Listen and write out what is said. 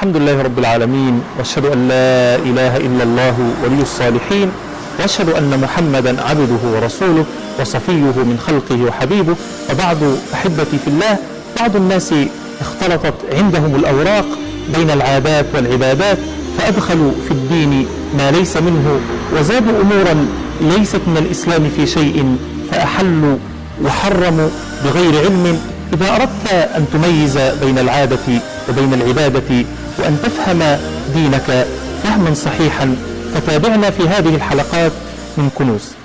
الحمد لله رب العالمين وأشهد أن لا إله إلا الله ولي الصالحين وأشهد أن محمدا عبده ورسوله وصفيه من خلقه وحبيبه. وبعد أحبتي في الله بعض الناس اختلطت عندهم الأوراق بين العادات والعبادات فأدخلوا في الدين ما ليس منه وزادوا أمورا ليست من الإسلام في شيء فأحلوا وحرموا بغير علم. إذا أردت أن تميز بين العادة وبين العبادة وان تفهم دينك فهما صحيحا. فتابعنا في هذه الحلقات من كنوز.